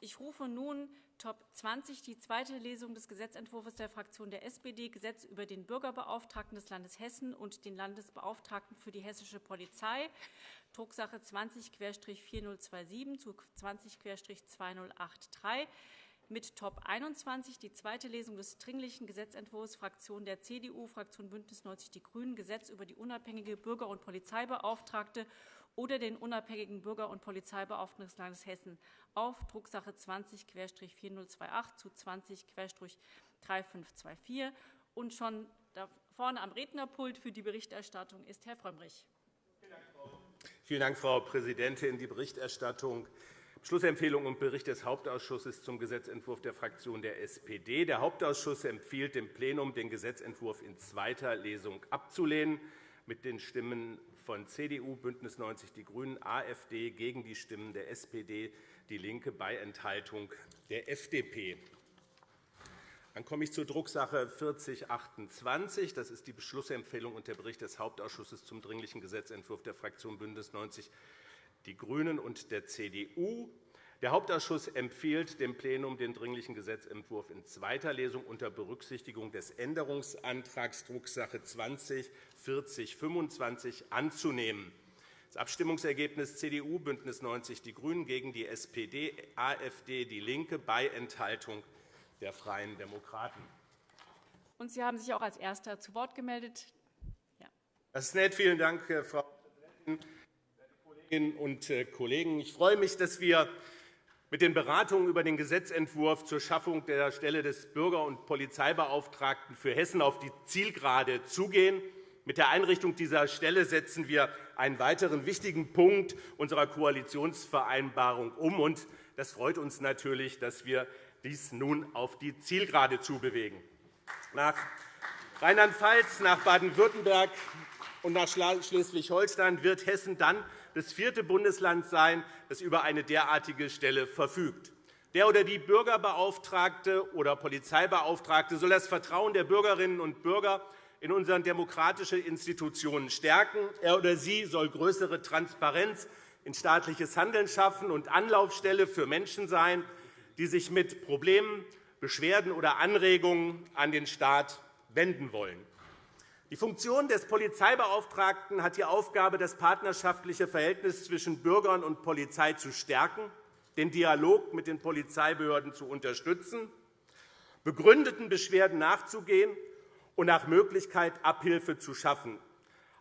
Ich rufe nun Top 20, die zweite Lesung des Gesetzentwurfs der Fraktion der SPD, Gesetz über den Bürgerbeauftragten des Landes Hessen und den Landesbeauftragten für die hessische Polizei, Drucksache 20-4027 zu 20-2083 mit Top 21 die zweite Lesung des Dringlichen Gesetzentwurfs Fraktion der CDU, Fraktion BÜNDNIS 90 die GRÜNEN, Gesetz über die unabhängige Bürger- und Polizeibeauftragte oder den unabhängigen Bürger- und Polizeibeauftragten des Landes Hessen auf Drucksache 20-4028 zu 20-3524. Und schon da vorne am Rednerpult für die Berichterstattung ist Herr Frömmrich. Vielen Dank, Frau Präsidentin. Die Berichterstattung Schlussempfehlung und Bericht des Hauptausschusses zum Gesetzentwurf der Fraktion der SPD. Der Hauptausschuss empfiehlt dem Plenum, den Gesetzentwurf in zweiter Lesung abzulehnen, mit den Stimmen von CDU, BÜNDNIS 90 die GRÜNEN, AfD gegen die Stimmen der SPD, DIE LINKE bei Enthaltung der FDP. Dann komme ich zur Drucksache 4028. Das ist die Beschlussempfehlung und der Bericht des Hauptausschusses zum Dringlichen Gesetzentwurf der Fraktion BÜNDNIS 90 die GRÜNEN und der CDU. Der Hauptausschuss empfiehlt dem Plenum, den Dringlichen Gesetzentwurf in zweiter Lesung unter Berücksichtigung des Änderungsantrags Drucksache 20-4025 anzunehmen. Das Abstimmungsergebnis CDU, BÜNDNIS 90 die GRÜNEN gegen die SPD, AfD, DIE LINKE bei Enthaltung der Freien Demokraten. Und Sie haben sich auch als Erster zu Wort gemeldet. Ja. Das ist nett. Vielen Dank, Frau Präsidentin. Kolleginnen und äh, Kollegen! Ich freue mich, dass wir mit den Beratungen über den Gesetzentwurf zur Schaffung der Stelle des Bürger- und Polizeibeauftragten für Hessen auf die Zielgerade zugehen. Mit der Einrichtung dieser Stelle setzen wir einen weiteren wichtigen Punkt unserer Koalitionsvereinbarung um. Und das freut uns natürlich, dass wir dies nun auf die Zielgerade zubewegen. Nach Rheinland-Pfalz, nach Baden-Württemberg und nach Schleswig-Holstein wird Hessen dann das vierte Bundesland sein, das über eine derartige Stelle verfügt. Der oder die Bürgerbeauftragte oder Polizeibeauftragte soll das Vertrauen der Bürgerinnen und Bürger in unsere demokratischen Institutionen stärken. Er oder sie soll größere Transparenz in staatliches Handeln schaffen und Anlaufstelle für Menschen sein, die sich mit Problemen, Beschwerden oder Anregungen an den Staat wenden wollen. Die Funktion des Polizeibeauftragten hat die Aufgabe, das partnerschaftliche Verhältnis zwischen Bürgern und Polizei zu stärken, den Dialog mit den Polizeibehörden zu unterstützen, begründeten Beschwerden nachzugehen und nach Möglichkeit Abhilfe zu schaffen.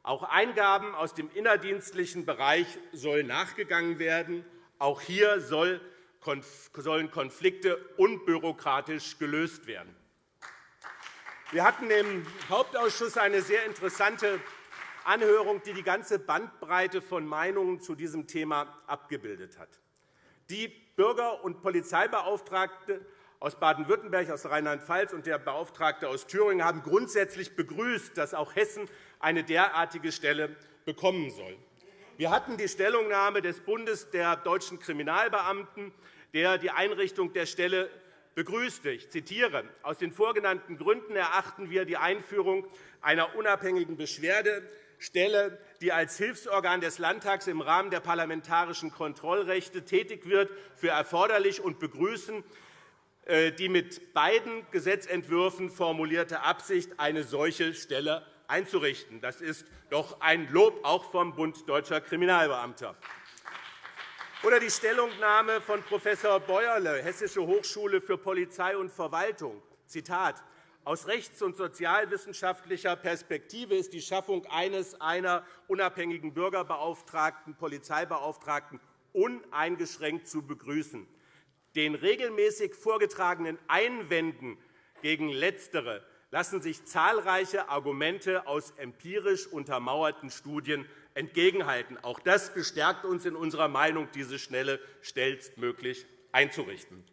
Auch Eingaben aus dem innerdienstlichen Bereich sollen nachgegangen werden. Auch hier sollen Konflikte unbürokratisch gelöst werden. Wir hatten im Hauptausschuss eine sehr interessante Anhörung, die die ganze Bandbreite von Meinungen zu diesem Thema abgebildet hat. Die Bürger- und Polizeibeauftragte aus Baden-Württemberg, aus Rheinland-Pfalz und der Beauftragte aus Thüringen haben grundsätzlich begrüßt, dass auch Hessen eine derartige Stelle bekommen soll. Wir hatten die Stellungnahme des Bundes der deutschen Kriminalbeamten, der die Einrichtung der Stelle begrüßte. Ich zitiere. Aus den vorgenannten Gründen erachten wir die Einführung einer unabhängigen Beschwerdestelle, die als Hilfsorgan des Landtags im Rahmen der parlamentarischen Kontrollrechte tätig wird, für erforderlich und begrüßen äh, die mit beiden Gesetzentwürfen formulierte Absicht, eine solche Stelle einzurichten. Das ist doch ein Lob auch vom Bund Deutscher Kriminalbeamter. Oder die Stellungnahme von Prof. Bäuerle, Hessische Hochschule für Polizei und Verwaltung. Zitat. Aus rechts- und sozialwissenschaftlicher Perspektive ist die Schaffung eines einer unabhängigen Bürgerbeauftragten, Polizeibeauftragten uneingeschränkt zu begrüßen. Den regelmäßig vorgetragenen Einwänden gegen Letztere lassen sich zahlreiche Argumente aus empirisch untermauerten Studien entgegenhalten. Auch das bestärkt uns in unserer Meinung, diese Schnelle schnellstmöglich einzurichten.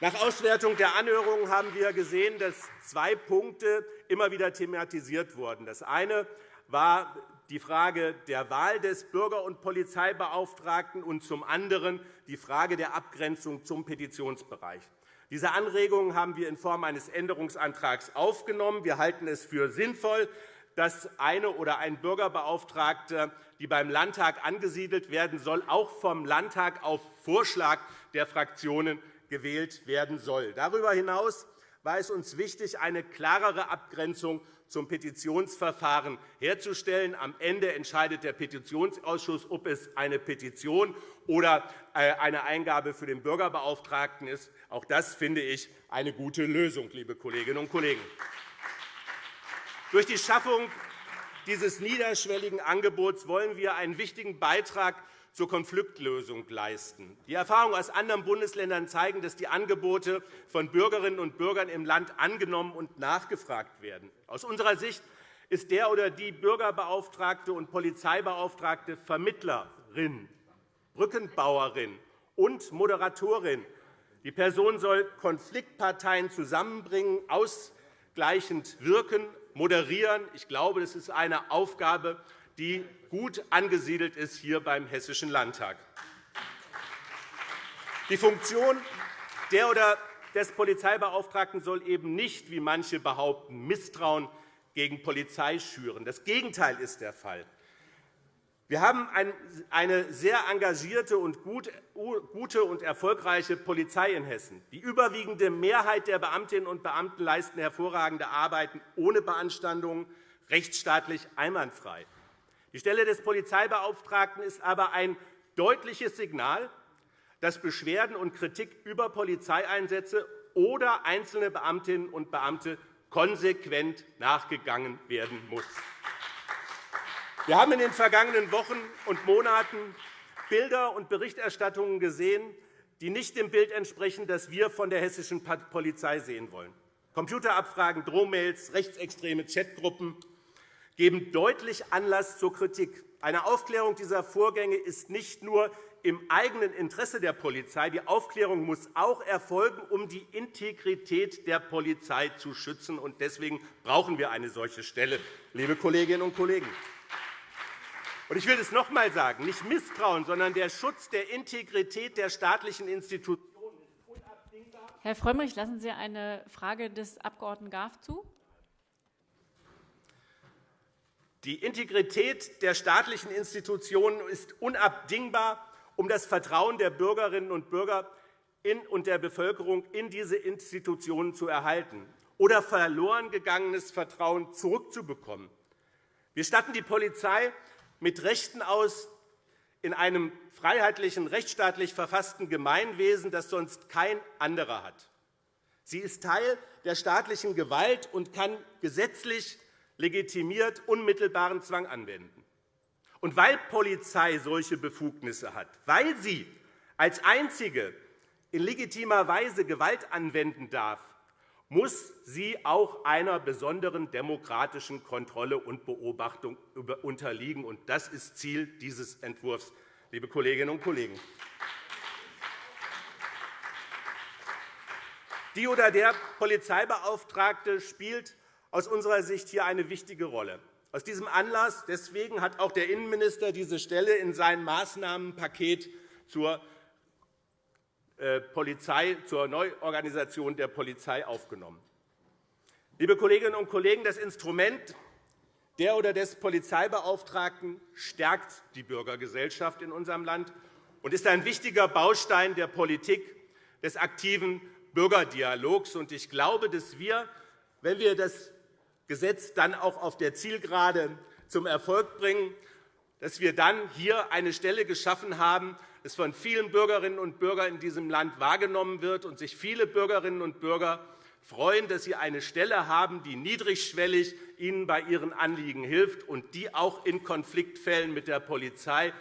Nach Auswertung der Anhörungen haben wir gesehen, dass zwei Punkte immer wieder thematisiert wurden. Das eine war die Frage der Wahl des Bürger- und Polizeibeauftragten und zum anderen die Frage der Abgrenzung zum Petitionsbereich. Diese Anregungen haben wir in Form eines Änderungsantrags aufgenommen. Wir halten es für sinnvoll, dass eine oder ein Bürgerbeauftragter, die beim Landtag angesiedelt werden soll, auch vom Landtag auf Vorschlag der Fraktionen gewählt werden soll. Darüber hinaus war es uns wichtig, eine klarere Abgrenzung zum Petitionsverfahren herzustellen. Am Ende entscheidet der Petitionsausschuss, ob es eine Petition oder äh, eine Eingabe für den Bürgerbeauftragten ist. Auch das finde ich eine gute Lösung, liebe Kolleginnen und Kollegen. Durch die Schaffung dieses niederschwelligen Angebots wollen wir einen wichtigen Beitrag zur Konfliktlösung leisten. Die Erfahrungen aus anderen Bundesländern zeigen, dass die Angebote von Bürgerinnen und Bürgern im Land angenommen und nachgefragt werden. Aus unserer Sicht ist der oder die Bürgerbeauftragte und Polizeibeauftragte Vermittlerin, Brückenbauerin und Moderatorin. Die Person soll Konfliktparteien zusammenbringen, ausgleichend wirken, moderieren. Ich glaube, das ist eine Aufgabe, die gut angesiedelt ist hier beim Hessischen Landtag. Die Funktion der oder des Polizeibeauftragten soll eben nicht, wie manche behaupten, Misstrauen gegen Polizei schüren. Das Gegenteil ist der Fall. Wir haben eine sehr engagierte und gute und erfolgreiche Polizei in Hessen. Die überwiegende Mehrheit der Beamtinnen und Beamten leisten hervorragende Arbeiten ohne Beanstandungen, rechtsstaatlich einwandfrei. Die Stelle des Polizeibeauftragten ist aber ein deutliches Signal, dass Beschwerden und Kritik über Polizeieinsätze oder einzelne Beamtinnen und Beamte konsequent nachgegangen werden muss. Wir haben in den vergangenen Wochen und Monaten Bilder und Berichterstattungen gesehen, die nicht dem Bild entsprechen, das wir von der hessischen Polizei sehen wollen. Computerabfragen, Drohmails, rechtsextreme Chatgruppen, geben deutlich Anlass zur Kritik. Eine Aufklärung dieser Vorgänge ist nicht nur im eigenen Interesse der Polizei. Die Aufklärung muss auch erfolgen, um die Integrität der Polizei zu schützen. Deswegen brauchen wir eine solche Stelle, liebe Kolleginnen und Kollegen. Ich will es noch einmal sagen. Nicht Misstrauen, sondern der Schutz der Integrität der staatlichen Institutionen ist unabdingbar. Herr Frömmrich, lassen Sie eine Frage des Abg. Graf zu. Die Integrität der staatlichen Institutionen ist unabdingbar, um das Vertrauen der Bürgerinnen und Bürger und der Bevölkerung in diese Institutionen zu erhalten oder verloren gegangenes Vertrauen zurückzubekommen. Wir statten die Polizei mit Rechten aus in einem freiheitlichen, rechtsstaatlich verfassten Gemeinwesen, das sonst kein anderer hat. Sie ist Teil der staatlichen Gewalt und kann gesetzlich legitimiert unmittelbaren Zwang anwenden. Und weil Polizei solche Befugnisse hat, weil sie als einzige in legitimer Weise Gewalt anwenden darf, muss sie auch einer besonderen demokratischen Kontrolle und Beobachtung unterliegen. Und das ist Ziel dieses Entwurfs, liebe Kolleginnen und Kollegen. Die oder der Polizeibeauftragte spielt aus unserer Sicht hier eine wichtige Rolle. Aus diesem Anlass deswegen hat auch der Innenminister diese Stelle in sein Maßnahmenpaket zur Polizei, zur Neuorganisation der Polizei aufgenommen. Liebe Kolleginnen und Kollegen, das Instrument der oder des Polizeibeauftragten stärkt die Bürgergesellschaft in unserem Land und ist ein wichtiger Baustein der Politik des aktiven Bürgerdialogs. Ich glaube, dass wir, wenn wir das Gesetz dann auch auf der Zielgerade zum Erfolg bringen, dass wir dann hier eine Stelle geschaffen haben, die von vielen Bürgerinnen und Bürgern in diesem Land wahrgenommen wird und sich viele Bürgerinnen und Bürger freuen, dass sie eine Stelle haben, die niedrigschwellig ihnen bei ihren Anliegen hilft und die auch in Konfliktfällen mit der Polizei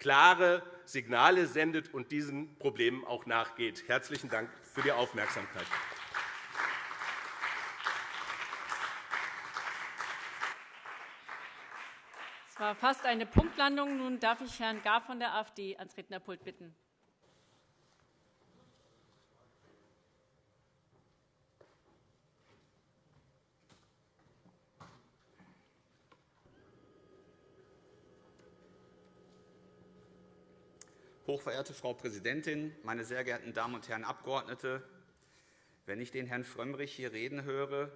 klare Signale sendet und diesen Problemen auch nachgeht. Herzlichen Dank für die Aufmerksamkeit. Es war fast eine Punktlandung. Nun darf ich Herrn Gar von der AfD ans Rednerpult bitten. Hochverehrte Frau Präsidentin, meine sehr geehrten Damen und Herren Abgeordnete! Wenn ich den Herrn Frömmrich hier reden höre,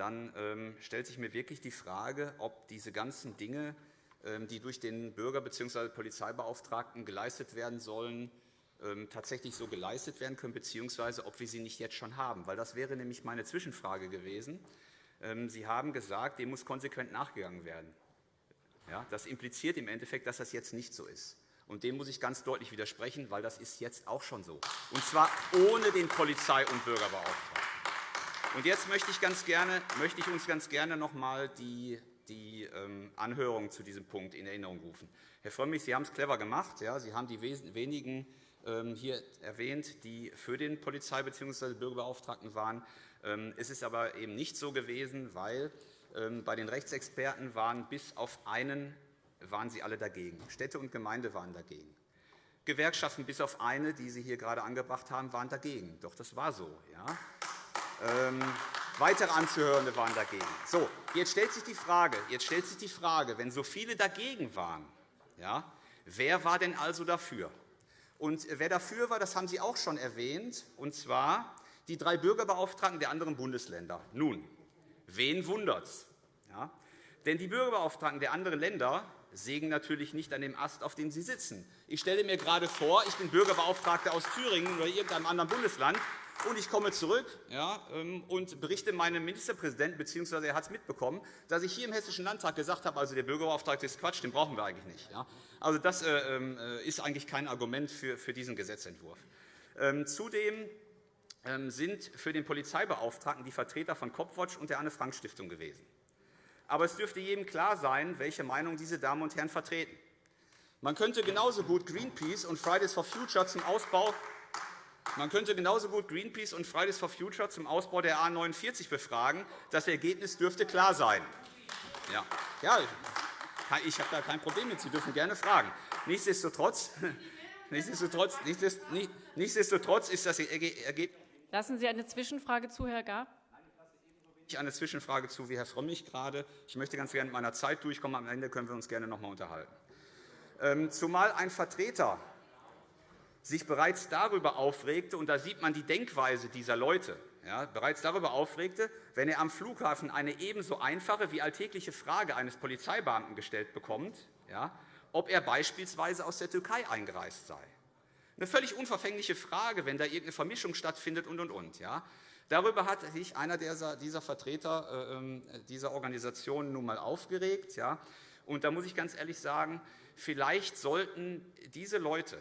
dann ähm, stellt sich mir wirklich die Frage, ob diese ganzen Dinge, ähm, die durch den Bürger bzw. Polizeibeauftragten geleistet werden sollen, ähm, tatsächlich so geleistet werden können, beziehungsweise ob wir sie nicht jetzt schon haben. Weil das wäre nämlich meine Zwischenfrage gewesen. Ähm, sie haben gesagt, dem muss konsequent nachgegangen werden. Ja, das impliziert im Endeffekt, dass das jetzt nicht so ist. Und dem muss ich ganz deutlich widersprechen, weil das ist jetzt auch schon so. Und zwar ohne den Polizei- und Bürgerbeauftragten. Und jetzt möchte ich, ganz gerne, möchte ich uns ganz gerne noch einmal die, die ähm, Anhörung zu diesem Punkt in Erinnerung rufen. Herr Frömmrich, Sie haben es clever gemacht. Ja, Sie haben die wenigen ähm, hier erwähnt, die für den Polizei- bzw. Bürgerbeauftragten waren. Ähm, es ist aber eben nicht so gewesen, weil bei den Rechtsexperten waren bis auf einen waren sie alle dagegen. Städte und Gemeinde waren dagegen. Gewerkschaften bis auf eine, die Sie hier gerade angebracht haben, waren dagegen. Doch das war so. Ja? Ähm, weitere Anzuhörende waren dagegen. So, jetzt stellt sich die Frage, jetzt stellt sich die Frage, wenn so viele dagegen waren, ja, wer war denn also dafür? Und wer dafür war, das haben Sie auch schon erwähnt, und zwar die drei Bürgerbeauftragten der anderen Bundesländer. Nun, wen wundert's? Ja? Denn die Bürgerbeauftragten der anderen Länder sägen natürlich nicht an dem Ast, auf dem sie sitzen. Ich stelle mir gerade vor, ich bin Bürgerbeauftragter aus Thüringen oder irgendeinem anderen Bundesland, und ich komme zurück ja, ähm, und berichte meinem Ministerpräsidenten, bzw. er hat es mitbekommen, dass ich hier im Hessischen Landtag gesagt habe, also der Bürgerbeauftragte ist Quatsch, den brauchen wir eigentlich nicht. Ja. Also das äh, ähm, äh, ist eigentlich kein Argument für, diesen Gesetzentwurf. Ähm, zudem sind für den Polizeibeauftragten die Vertreter von Copwatch und der Anne-Frank-Stiftung gewesen. Aber es dürfte jedem klar sein, welche Meinung diese Damen und Herren vertreten. Man könnte genauso gut Greenpeace und Fridays for Future zum Ausbau man könnte genauso gut Greenpeace und Fridays for Future zum Ausbau der A 49 befragen. Das Ergebnis dürfte klar sein. Ja, ja ich habe da kein Problem mit. Sie dürfen gerne fragen. Nichtsdestotrotz, nichtsdestotrotz, nichtsdestotrotz ist das Ergebnis. Lassen Sie eine Zwischenfrage zu, Herr Gar. Ich eine Zwischenfrage zu, wie Herr Frömmrich gerade. Ich möchte ganz gerne mit meiner Zeit durchkommen. Am Ende können wir uns gerne noch einmal unterhalten. Ähm, zumal ein Vertreter sich bereits darüber aufregte, und da sieht man die Denkweise dieser Leute, ja, bereits darüber aufregte, wenn er am Flughafen eine ebenso einfache wie alltägliche Frage eines Polizeibeamten gestellt bekommt, ja, ob er beispielsweise aus der Türkei eingereist sei. Eine völlig unverfängliche Frage, wenn da irgendeine Vermischung stattfindet und, und, und. Ja. Darüber hat sich einer dieser Vertreter äh, ähm, dieser Organisation nun einmal aufgeregt. Ja. Und da muss ich ganz ehrlich sagen, vielleicht sollten diese Leute,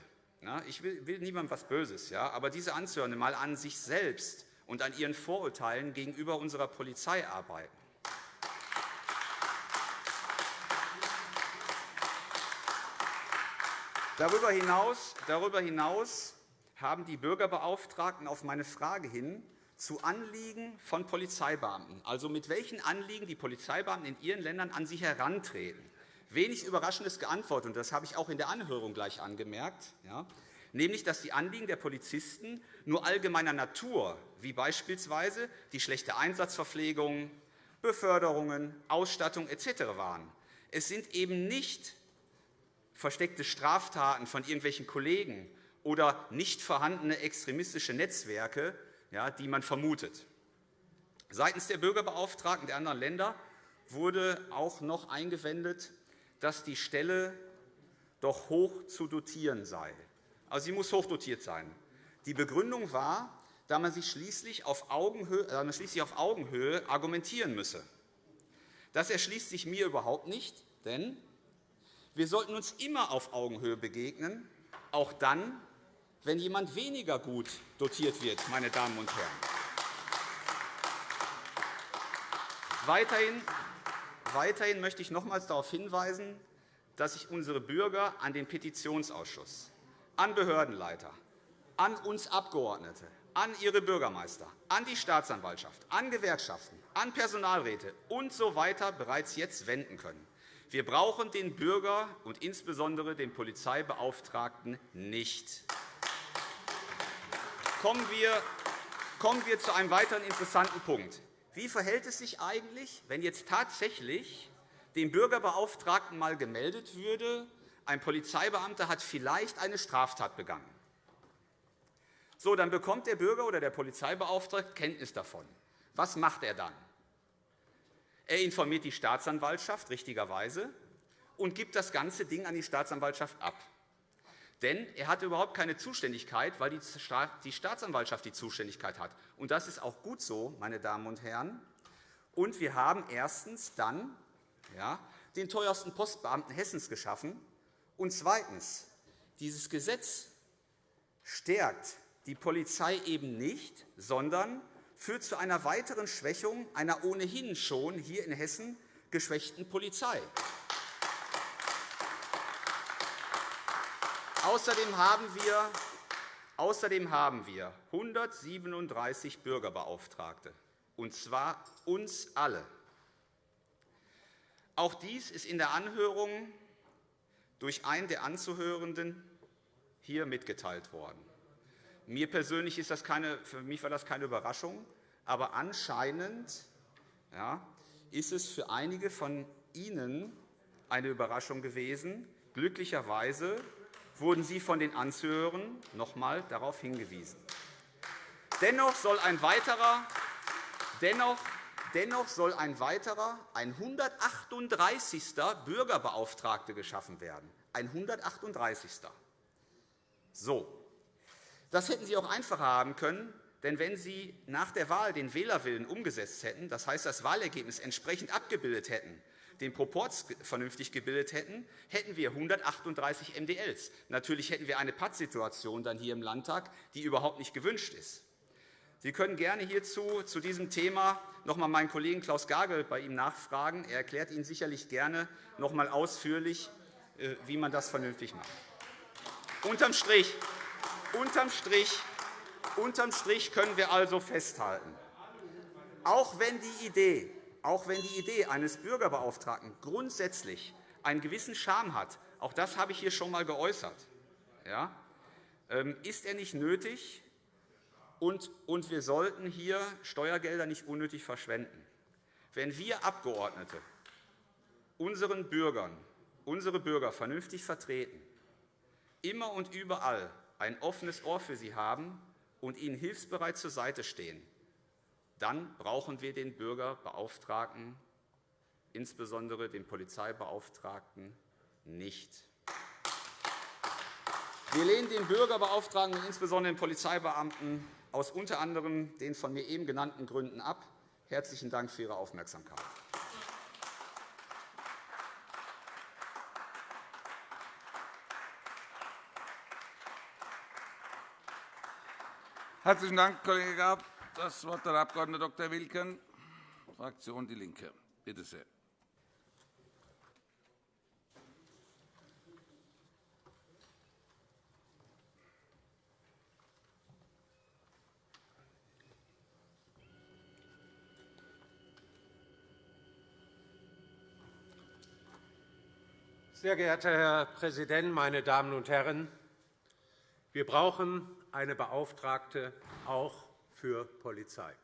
ich will, will niemandem etwas Böses, ja, aber diese Anzuhörende mal an sich selbst und an ihren Vorurteilen gegenüber unserer Polizei arbeiten. Darüber hinaus, darüber hinaus haben die Bürgerbeauftragten auf meine Frage hin zu Anliegen von Polizeibeamten, also mit welchen Anliegen die Polizeibeamten in ihren Ländern an sie herantreten, wenig Überraschendes geantwortet, und das habe ich auch in der Anhörung gleich angemerkt, ja, nämlich dass die Anliegen der Polizisten nur allgemeiner Natur, wie beispielsweise die schlechte Einsatzverpflegung, Beförderungen, Ausstattung etc. waren. Es sind eben nicht versteckte Straftaten von irgendwelchen Kollegen oder nicht vorhandene extremistische Netzwerke, die man vermutet. Seitens der Bürgerbeauftragten der anderen Länder wurde auch noch eingewendet, dass die Stelle doch hoch zu dotieren sei. Also sie muss hochdotiert sein. Die Begründung war, da man sich schließlich auf Augenhöhe, da man schließlich auf Augenhöhe argumentieren müsse. Das erschließt sich mir überhaupt nicht, denn wir sollten uns immer auf Augenhöhe begegnen, auch dann, wenn jemand weniger gut dotiert wird, meine Damen und Herren. Weiterhin Weiterhin möchte ich nochmals darauf hinweisen, dass sich unsere Bürger an den Petitionsausschuss, an Behördenleiter, an uns Abgeordnete, an ihre Bürgermeister, an die Staatsanwaltschaft, an Gewerkschaften, an Personalräte usw. So bereits jetzt wenden können. Wir brauchen den Bürger und insbesondere den Polizeibeauftragten nicht. Kommen wir, kommen wir zu einem weiteren interessanten Punkt. Wie verhält es sich eigentlich, wenn jetzt tatsächlich dem Bürgerbeauftragten einmal gemeldet würde, ein Polizeibeamter hat vielleicht eine Straftat begangen? So, dann bekommt der Bürger oder der Polizeibeauftragte Kenntnis davon. Was macht er dann? Er informiert die Staatsanwaltschaft richtigerweise und gibt das ganze Ding an die Staatsanwaltschaft ab. Denn er hat überhaupt keine Zuständigkeit, weil die Staatsanwaltschaft die Zuständigkeit hat. Und das ist auch gut so, meine Damen und Herren. Und wir haben erstens dann ja, den teuersten Postbeamten Hessens geschaffen. Und zweitens, dieses Gesetz stärkt die Polizei eben nicht, sondern führt zu einer weiteren Schwächung einer ohnehin schon hier in Hessen geschwächten Polizei. Außerdem haben wir Außerdem haben wir 137 Bürgerbeauftragte, und zwar uns alle. Auch dies ist in der Anhörung durch einen der Anzuhörenden hier mitgeteilt worden. Mir persönlich ist das keine, für mich war das keine Überraschung, aber anscheinend ja, ist es für einige von Ihnen eine Überraschung gewesen. Glücklicherweise wurden Sie von den Anzuhörern noch einmal darauf hingewiesen. Dennoch soll ein weiterer, dennoch, dennoch soll ein weiterer, ein 138. Bürgerbeauftragter geschaffen werden. Ein 138. So. Das hätten Sie auch einfacher haben können, denn wenn Sie nach der Wahl den Wählerwillen umgesetzt hätten, das heißt, das Wahlergebnis entsprechend abgebildet hätten, den Proporz vernünftig gebildet hätten, hätten wir 138 MDLs. Natürlich hätten wir eine Pattsituation dann hier im Landtag, die überhaupt nicht gewünscht ist. Sie können gerne hierzu zu diesem Thema noch einmal meinen Kollegen Klaus Gagel bei ihm nachfragen. Er erklärt Ihnen sicherlich gerne noch einmal ausführlich, äh, wie man das vernünftig macht. Unterm Strich, unterm Strich, unterm Strich können wir also festhalten, auch wenn die Idee auch wenn die Idee eines Bürgerbeauftragten grundsätzlich einen gewissen Charme hat, auch das habe ich hier schon einmal geäußert, ähm, ist er nicht nötig, und wir sollten hier Steuergelder nicht unnötig verschwenden. Wenn wir Abgeordnete unseren Bürgern, unsere Bürger vernünftig vertreten, immer und überall ein offenes Ohr für sie haben und ihnen hilfsbereit zur Seite stehen, dann brauchen wir den Bürgerbeauftragten, insbesondere den Polizeibeauftragten, nicht. Wir lehnen den Bürgerbeauftragten und insbesondere den Polizeibeamten aus unter anderem den von mir eben genannten Gründen ab. Herzlichen Dank für Ihre Aufmerksamkeit. Herzlichen Dank, Kollege Graf. Das Wort der Abg. Dr. Wilken, Fraktion DIE LINKE. Bitte sehr. Sehr geehrter Herr Präsident, meine Damen und Herren! Wir brauchen eine Beauftragte auch für Polizei.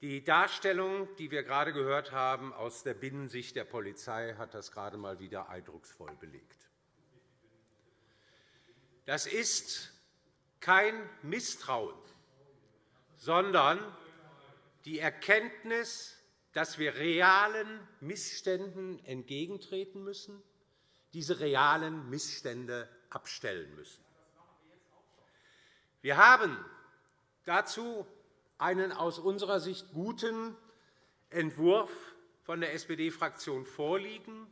Die Darstellung, die wir gerade gehört haben aus der Binnensicht der Polizei, hat das gerade einmal wieder eindrucksvoll belegt. Das ist kein Misstrauen, sondern die Erkenntnis, dass wir realen Missständen entgegentreten müssen, diese realen Missstände abstellen müssen. Wir haben dazu einen aus unserer Sicht guten Entwurf von der SPD-Fraktion vorliegen,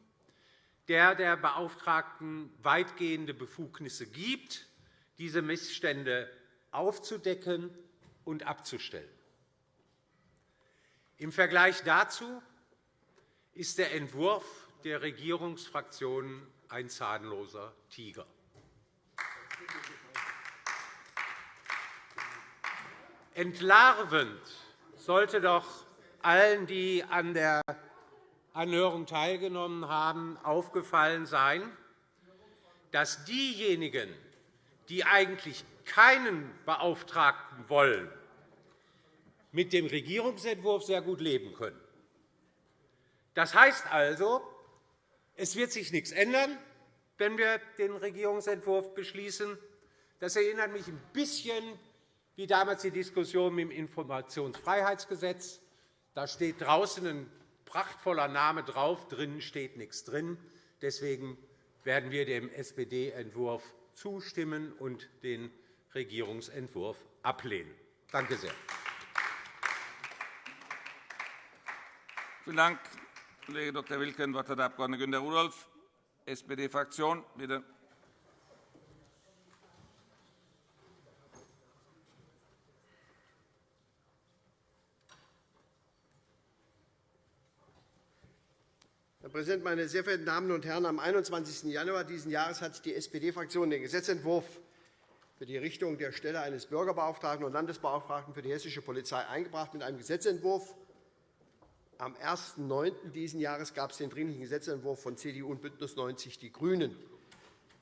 der der Beauftragten weitgehende Befugnisse gibt, diese Missstände aufzudecken und abzustellen. Im Vergleich dazu ist der Entwurf der Regierungsfraktionen ein zahnloser Tiger. Entlarvend sollte doch allen, die an der Anhörung teilgenommen haben, aufgefallen sein, dass diejenigen, die eigentlich keinen Beauftragten wollen, mit dem Regierungsentwurf sehr gut leben können. Das heißt also, es wird sich nichts ändern, wenn wir den Regierungsentwurf beschließen. Das erinnert mich ein bisschen wie damals die Diskussion mit dem Informationsfreiheitsgesetz. Da steht draußen ein prachtvoller Name drauf, drinnen steht nichts drin. Deswegen werden wir dem SPD-Entwurf zustimmen und den Regierungsentwurf ablehnen. Danke sehr. Vielen Dank, Kollege Dr. Wilken. Das Wort hat der Abg. Günter Rudolph, SPD-Fraktion. Bitte. Herr Präsident, meine sehr verehrten Damen und Herren! Am 21. Januar dieses Jahres hat die SPD-Fraktion den Gesetzentwurf für die Errichtung der Stelle eines Bürgerbeauftragten und Landesbeauftragten für die hessische Polizei eingebracht. Mit einem Gesetzentwurf am 1.9. dieses Jahres gab es den Dringlichen Gesetzentwurf von CDU und BÜNDNIS 90 die GRÜNEN.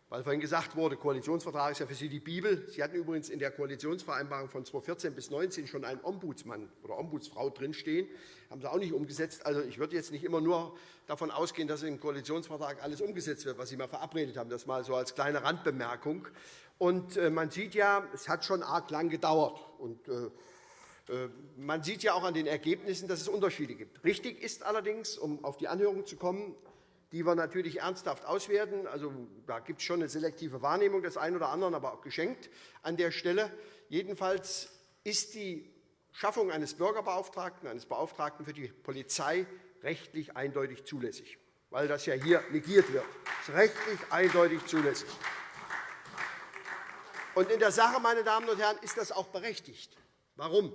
Weil vorhin gesagt wurde, Koalitionsvertrag ist ja für Sie die Bibel. Sie hatten übrigens in der Koalitionsvereinbarung von 2014 bis 2019 schon einen Ombudsmann oder Ombudsfrau drinstehen. Das haben Sie auch nicht umgesetzt. Also, ich würde jetzt nicht immer nur davon ausgehen, dass im Koalitionsvertrag alles umgesetzt wird, was Sie mal verabredet haben. Das mal so als kleine Randbemerkung. Und äh, man sieht ja, es hat schon arg lang gedauert. Und, äh, äh, man sieht ja auch an den Ergebnissen, dass es Unterschiede gibt. Richtig ist allerdings, um auf die Anhörung zu kommen, die wir natürlich ernsthaft auswerten. Also, da gibt es schon eine selektive Wahrnehmung des einen oder anderen, aber auch geschenkt an der Stelle. Jedenfalls ist die Schaffung eines Bürgerbeauftragten, eines Beauftragten für die Polizei rechtlich eindeutig zulässig, weil das ja hier negiert wird. Das ist rechtlich eindeutig zulässig. Und in der Sache, meine Damen und Herren, ist das auch berechtigt. Warum?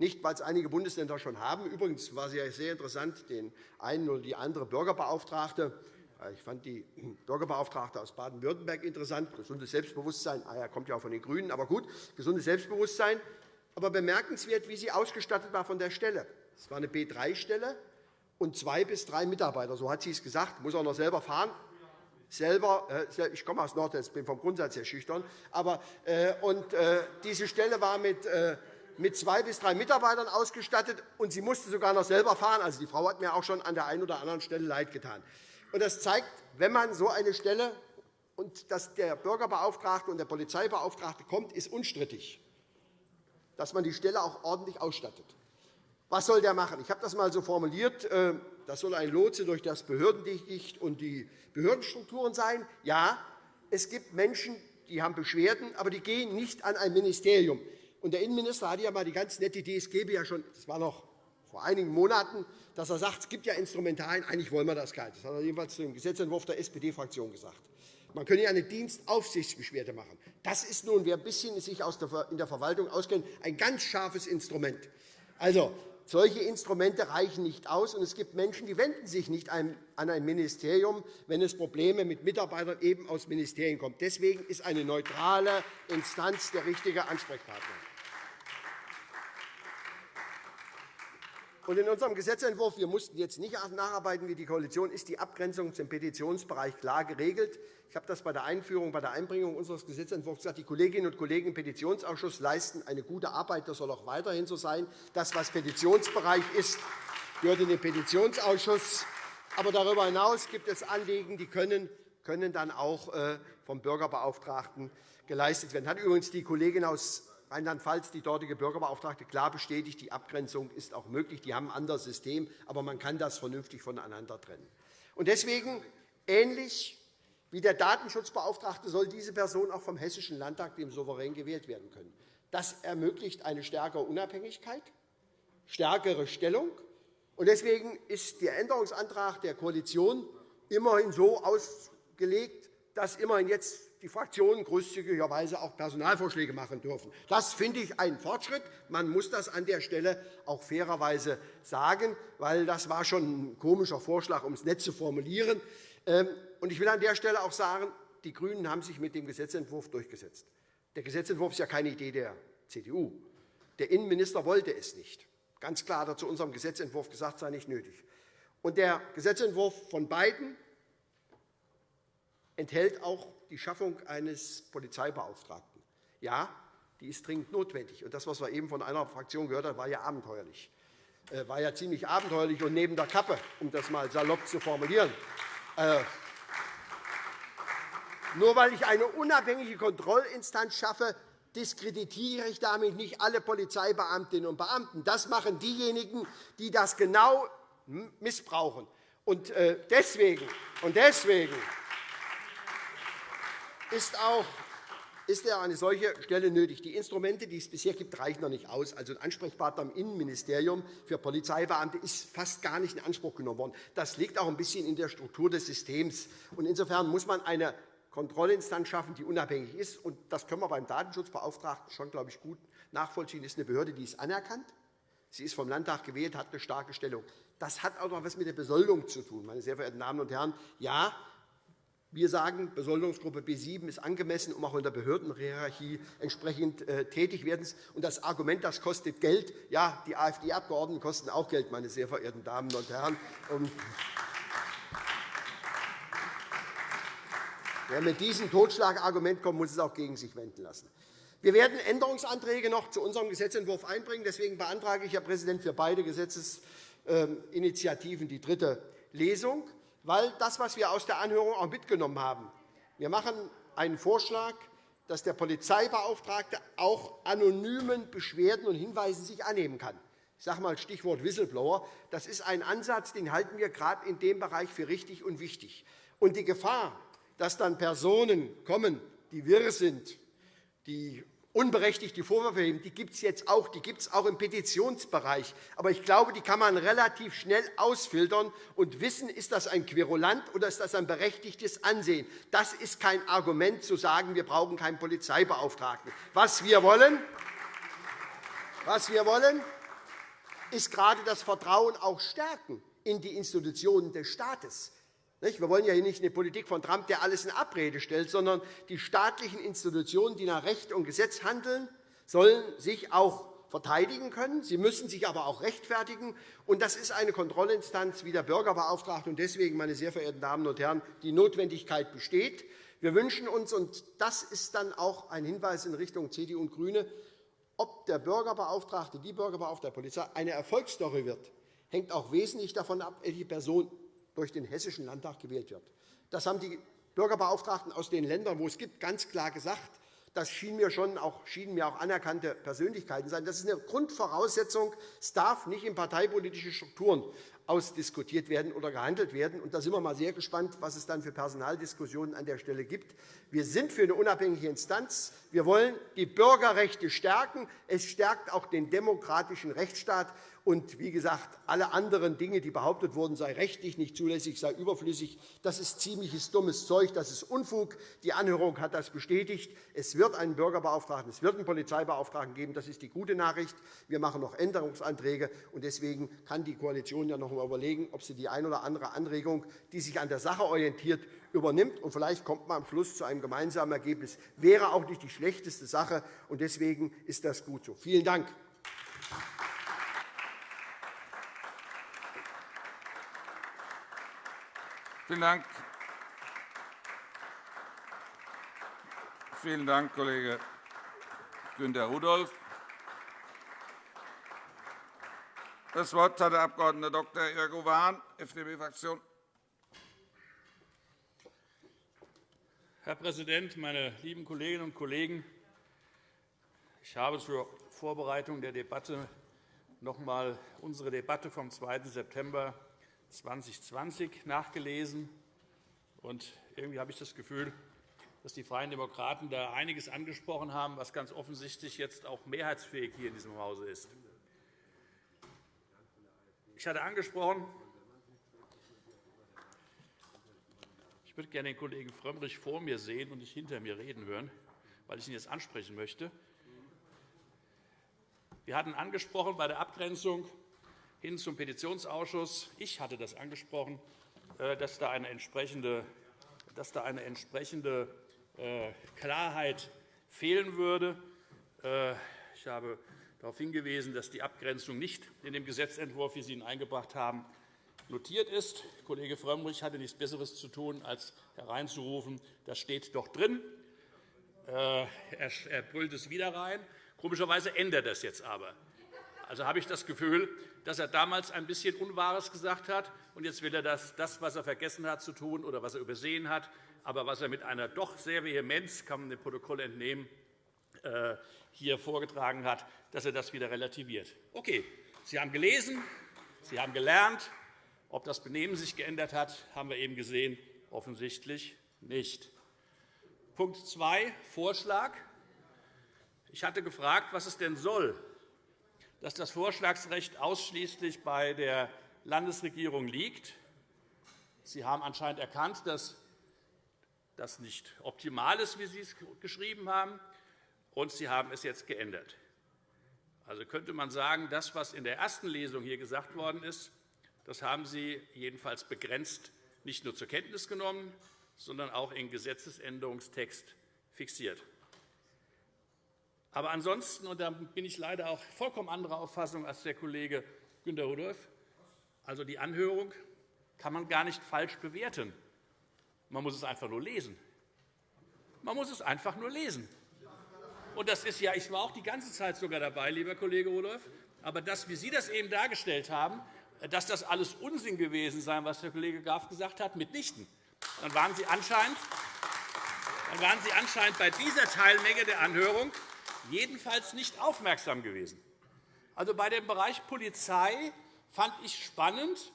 Nicht, weil es einige Bundesländer schon haben. Übrigens war es ja sehr interessant, den einen oder die andere Bürgerbeauftragte äh, ich fand die Bürgerbeauftragte aus Baden-Württemberg interessant. Gesundes Selbstbewusstsein. Ah, er kommt ja auch von den GRÜNEN. Aber gut, gesundes Selbstbewusstsein. Aber bemerkenswert, wie sie ausgestattet war von der Stelle. Es war eine B3-Stelle und zwei bis drei Mitarbeiter. So hat sie es gesagt. Muss auch noch selber fahren. Selber, äh, ich komme aus Nordwest, bin vom Grundsatz sehr schüchtern. Aber, äh, und, diese Stelle war mit mit zwei bis drei Mitarbeitern ausgestattet, und sie musste sogar noch selber fahren. Also, die Frau hat mir auch schon an der einen oder anderen Stelle leid getan. Und das zeigt, wenn man so eine Stelle und dass der Bürgerbeauftragte und der Polizeibeauftragte kommt, ist unstrittig, dass man die Stelle auch ordentlich ausstattet. Was soll der machen? Ich habe das einmal so formuliert. Äh, das soll ein Lotse durch das Behördendicht und die Behördenstrukturen sein. Ja, es gibt Menschen, die haben Beschwerden, aber die gehen nicht an ein Ministerium. Und der Innenminister hatte ja einmal die ganz nette Idee, es gäbe ja schon, das war noch vor einigen Monaten, dass er sagt, es gibt ja Instrumentarien, eigentlich wollen wir das gar nicht. Das hat er jedenfalls zum Gesetzentwurf der SPD-Fraktion gesagt. Man könne ja eine Dienstaufsichtsbeschwerde machen. Das ist nun, wer ein bisschen sich in der Verwaltung auskennt, ein ganz scharfes Instrument. Also, solche Instrumente reichen nicht aus, und es gibt Menschen, die wenden sich nicht an ein Ministerium, wenn es Probleme mit Mitarbeitern eben aus Ministerien kommt. Deswegen ist eine neutrale Instanz der richtige Ansprechpartner. Und in unserem Gesetzentwurf, wir mussten jetzt nicht nacharbeiten wie die Koalition, ist die Abgrenzung zum Petitionsbereich klar geregelt. Ich habe das bei der Einführung, bei der Einbringung unseres Gesetzentwurfs gesagt. Die Kolleginnen und Kollegen im Petitionsausschuss leisten eine gute Arbeit. Das soll auch weiterhin so sein. Das, was Petitionsbereich ist, gehört in den Petitionsausschuss. Aber darüber hinaus gibt es Anliegen, die können, können dann auch äh, vom Bürgerbeauftragten geleistet werden. Das hat übrigens die Kollegin aus Rheinland-Pfalz, die dortige Bürgerbeauftragte, klar bestätigt, die Abgrenzung ist auch möglich. Die haben ein anderes System, aber man kann das vernünftig voneinander trennen. Und deswegen, ähnlich wie der Datenschutzbeauftragte, soll diese Person auch vom Hessischen Landtag, dem Souverän, gewählt werden können. Das ermöglicht eine stärkere Unabhängigkeit, stärkere Stellung. Und deswegen ist der Änderungsantrag der Koalition immerhin so ausgelegt, dass immerhin jetzt die Fraktionen großzügigerweise auch Personalvorschläge machen dürfen. Das finde ich einen Fortschritt. Man muss das an der Stelle auch fairerweise sagen, weil das war schon ein komischer Vorschlag, um es nett zu formulieren. Ähm, ich will an der Stelle auch sagen, die GRÜNEN haben sich mit dem Gesetzentwurf durchgesetzt. Der Gesetzentwurf ist ja keine Idee der CDU. Der Innenminister wollte es nicht. Ganz klar hat er zu unserem Gesetzentwurf gesagt, sei nicht nötig. Und der Gesetzentwurf von beiden enthält auch die Schaffung eines Polizeibeauftragten. Ja, die ist dringend notwendig. Und das, was wir eben von einer Fraktion gehört haben, war ja abenteuerlich. Äh, war ja ziemlich abenteuerlich und neben der Kappe, um das einmal salopp zu formulieren. Äh, nur weil ich eine unabhängige Kontrollinstanz schaffe, diskreditiere ich damit nicht alle Polizeibeamtinnen und Beamten. Das machen diejenigen, die das genau missbrauchen. Und äh, deswegen, und deswegen ist auch ist ja eine solche Stelle nötig. Die Instrumente, die es bisher gibt, reichen noch nicht aus. Also ein Ansprechpartner im Innenministerium für Polizeibeamte ist fast gar nicht in Anspruch genommen worden. Das liegt auch ein bisschen in der Struktur des Systems. insofern muss man eine Kontrollinstanz schaffen, die unabhängig ist. Und das können wir beim Datenschutzbeauftragten schon, glaube ich, gut nachvollziehen. Das ist eine Behörde, die ist anerkannt. Sie ist vom Landtag gewählt, hat eine starke Stellung. Das hat auch noch etwas mit der Besoldung zu tun, meine sehr verehrten Damen und Herren. Ja, wir sagen, Besoldungsgruppe B7 ist angemessen, um auch in der Behördenhierarchie entsprechend äh, tätig werden. Und das Argument, das kostet Geld, ja, die AfD-Abgeordneten kosten auch Geld, meine sehr verehrten Damen und Herren. Wer mit diesem Totschlagargument kommt, muss es auch gegen sich wenden lassen. Wir werden Änderungsanträge noch zu unserem Gesetzentwurf einbringen. Deswegen beantrage ich, Herr Präsident, für beide Gesetzesinitiativen die dritte Lesung weil das, was wir aus der Anhörung auch mitgenommen haben, wir machen einen Vorschlag, dass der Polizeibeauftragte auch anonymen Beschwerden und Hinweisen sich annehmen kann. Ich sage einmal Stichwort Whistleblower. Das ist ein Ansatz, den halten wir gerade in dem Bereich für richtig und wichtig. Und die Gefahr, dass dann Personen kommen, die wirr sind, die unberechtigt die Vorwürfe heben, die gibt es jetzt auch, die gibt es auch im Petitionsbereich. Aber ich glaube, die kann man relativ schnell ausfiltern und wissen, ist das ein Querulant oder ist das ein berechtigtes Ansehen. Das ist kein Argument, zu sagen, wir brauchen keinen Polizeibeauftragten. Was wir wollen, was wir wollen ist gerade das Vertrauen auch stärken in die Institutionen des Staates. Wir wollen ja hier nicht eine Politik von Trump, der alles in Abrede stellt, sondern die staatlichen Institutionen, die nach Recht und Gesetz handeln, sollen sich auch verteidigen können. Sie müssen sich aber auch rechtfertigen. Und das ist eine Kontrollinstanz wie der Bürgerbeauftragte. Und deswegen, meine sehr verehrten Damen und Herren, die Notwendigkeit besteht. Wir wünschen uns, und das ist dann auch ein Hinweis in Richtung CDU und GRÜNE, ob der Bürgerbeauftragte, die Bürgerbeauftragte der Polizei eine Erfolgsstory wird, hängt auch wesentlich davon ab, welche Person durch den Hessischen Landtag gewählt wird. Das haben die Bürgerbeauftragten aus den Ländern, wo es gibt, ganz klar gesagt. Das schienen mir, schon auch, schienen mir auch anerkannte Persönlichkeiten sein. Das ist eine Grundvoraussetzung. Es darf nicht in parteipolitische Strukturen ausdiskutiert werden oder gehandelt werden. Und da sind wir mal sehr gespannt, was es dann für Personaldiskussionen an der Stelle gibt. Wir sind für eine unabhängige Instanz. Wir wollen die Bürgerrechte stärken. Es stärkt auch den demokratischen Rechtsstaat. Und wie gesagt, alle anderen Dinge, die behauptet wurden, sei rechtlich nicht zulässig, sei überflüssig, das ist ziemliches dummes Zeug, das ist Unfug. Die Anhörung hat das bestätigt. Es wird einen Bürgerbeauftragten, es wird einen Polizeibeauftragten geben. Das ist die gute Nachricht. Wir machen noch Änderungsanträge. und Deswegen kann die Koalition ja noch einmal überlegen, ob sie die eine oder andere Anregung, die sich an der Sache orientiert, übernimmt. Und vielleicht kommt man am Schluss zu einem gemeinsamen Ergebnis. Wäre auch nicht die schlechteste Sache. und Deswegen ist das gut so. Vielen Dank. Vielen Dank. Vielen Dank, Kollege Günter Rudolph. Das Wort hat der Abg. Dr. Irgo Wahn, FDP-Fraktion. Herr Präsident, meine lieben Kolleginnen und Kollegen! Ich habe zur Vorbereitung der Debatte noch einmal unsere Debatte vom 2. September 2020 nachgelesen. Und irgendwie habe ich das Gefühl, dass die Freien Demokraten da einiges angesprochen haben, was ganz offensichtlich jetzt auch mehrheitsfähig hier in diesem Hause ist. Ich hatte angesprochen, ich würde gerne den Kollegen Frömmrich vor mir sehen und nicht hinter mir reden hören, weil ich ihn jetzt ansprechen möchte. Wir hatten angesprochen bei der Abgrenzung hin zum Petitionsausschuss. Ich hatte das angesprochen, äh, dass da eine entsprechende, dass da eine entsprechende äh, Klarheit fehlen würde. Äh, ich habe darauf hingewiesen, dass die Abgrenzung nicht in dem Gesetzentwurf, wie Sie ihn eingebracht haben, notiert ist. Kollege Frömmrich hatte nichts Besseres zu tun, als hereinzurufen, das steht doch drin. Er brüllt es wieder rein. Komischerweise ändert das jetzt aber. Also habe ich das Gefühl, dass er damals ein bisschen Unwahres gesagt hat, und jetzt will er das, das, was er vergessen hat zu tun oder was er übersehen hat, aber was er mit einer doch sehr Vehemenz, kann man dem Protokoll entnehmen, äh, hier vorgetragen hat, dass er das wieder relativiert. Okay, Sie haben gelesen, Sie haben gelernt. Ob das Benehmen sich geändert hat, haben wir eben gesehen. Offensichtlich nicht. Punkt 2, Vorschlag. Ich hatte gefragt, was es denn soll, dass das Vorschlagsrecht ausschließlich bei der Landesregierung liegt. Sie haben anscheinend erkannt, dass das nicht optimal ist, wie Sie es geschrieben haben, und Sie haben es jetzt geändert. Also könnte man sagen, das, was in der ersten Lesung hier gesagt worden ist, das haben Sie jedenfalls begrenzt nicht nur zur Kenntnis genommen, sondern auch in Gesetzesänderungstext fixiert. Aber ansonsten, und da bin ich leider auch vollkommen anderer Auffassung als der Kollege Günter Rudolph, also die Anhörung kann man gar nicht falsch bewerten. Man muss es einfach nur lesen. Man muss es einfach nur lesen. Und das ist ja, ich war auch die ganze Zeit sogar dabei, lieber Kollege Rudolph. Aber das, wie Sie das eben dargestellt haben, dass das alles Unsinn gewesen sei, was der Kollege Graf gesagt hat, mitnichten. Dann waren Sie anscheinend, dann waren Sie anscheinend bei dieser Teilmenge der Anhörung jedenfalls nicht aufmerksam gewesen. Also bei dem Bereich Polizei fand ich spannend,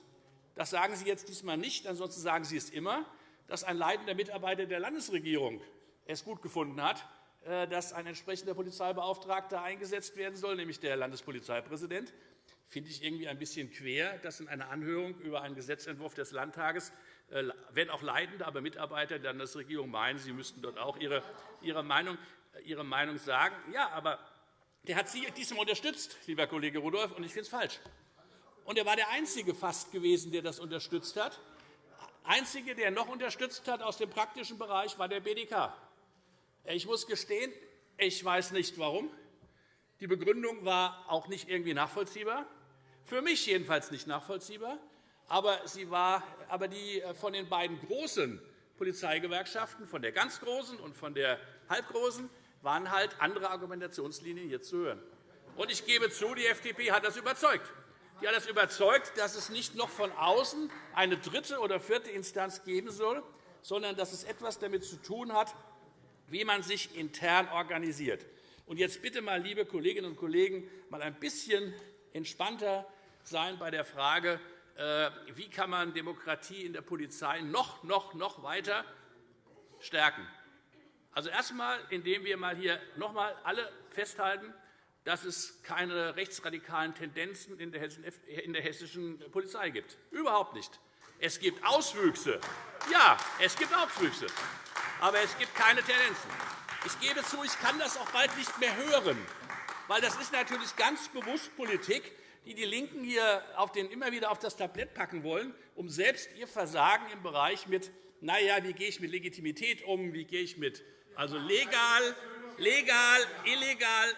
das sagen Sie jetzt diesmal nicht, ansonsten sagen Sie es immer, dass ein leitender Mitarbeiter der Landesregierung es gut gefunden hat, äh, dass ein entsprechender Polizeibeauftragter eingesetzt werden soll, nämlich der Landespolizeipräsident. Das finde ich irgendwie ein bisschen quer, dass in einer Anhörung über einen Gesetzentwurf des Landtages, äh, wenn auch leitende, aber Mitarbeiter der Landesregierung meinen, sie müssten dort auch ihre, Meinung, ihre Meinung sagen. Ja, aber der hat Sie diesem unterstützt, lieber Kollege Rudolph, und ich finde es falsch. Und er war der Einzige fast gewesen, der das unterstützt hat. Der Einzige, der noch unterstützt hat aus dem praktischen Bereich, war der BDK. Ich muss gestehen, ich weiß nicht warum. Die Begründung war auch nicht irgendwie nachvollziehbar, für mich jedenfalls nicht nachvollziehbar. Aber, sie war, aber die äh, von den beiden großen Polizeigewerkschaften, von der ganz großen und von der halbgroßen, waren halt andere Argumentationslinien hier zu hören. Und ich gebe zu, die FDP hat das überzeugt. Die hat das überzeugt, dass es nicht noch von außen eine dritte oder vierte Instanz geben soll, sondern dass es etwas damit zu tun hat, wie man sich intern organisiert. Und jetzt bitte mal, liebe Kolleginnen und Kollegen, mal ein bisschen entspannter sein bei der Frage, äh, wie kann man Demokratie in der Polizei noch, noch, noch weiter stärken. Also erst einmal, indem wir mal hier noch einmal alle festhalten, dass es keine rechtsradikalen Tendenzen in der hessischen Polizei gibt. Überhaupt nicht. Es gibt Auswüchse. Ja, es gibt Auswüchse aber es gibt keine Tendenzen. Ich gebe zu, ich kann das auch bald nicht mehr hören, weil das ist natürlich ganz bewusst Politik, die die LINKEN hier auf den, immer wieder auf das Tablett packen wollen, um selbst ihr Versagen im Bereich mit, na ja, wie gehe ich mit Legitimität um, wie gehe ich mit also legal, legal, illegal.